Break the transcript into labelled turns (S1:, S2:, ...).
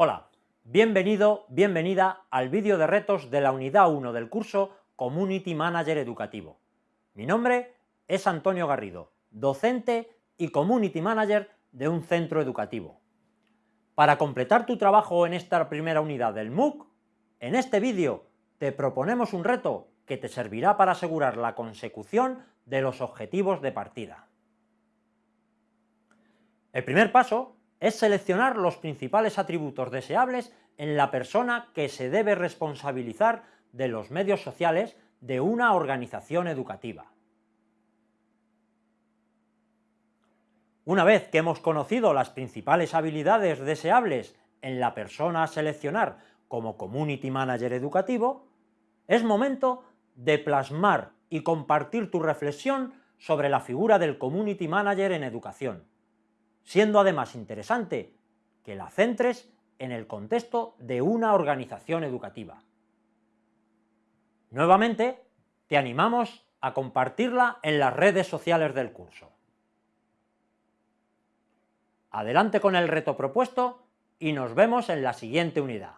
S1: Hola, bienvenido, bienvenida al vídeo de retos de la unidad 1 del curso Community Manager Educativo. Mi nombre es Antonio Garrido, docente y Community Manager de un centro educativo. Para completar tu trabajo en esta primera unidad del MOOC, en este vídeo te proponemos un reto que te servirá para asegurar la consecución de los objetivos de partida. El primer paso es seleccionar los principales atributos deseables en la persona que se debe responsabilizar de los medios sociales de una organización educativa. Una vez que hemos conocido las principales habilidades deseables en la persona a seleccionar como Community Manager educativo, es momento de plasmar y compartir tu reflexión sobre la figura del Community Manager en educación siendo además interesante que la centres en el contexto de una organización educativa. Nuevamente, te animamos a compartirla en las redes sociales del curso. Adelante con el reto propuesto y nos vemos en la siguiente unidad.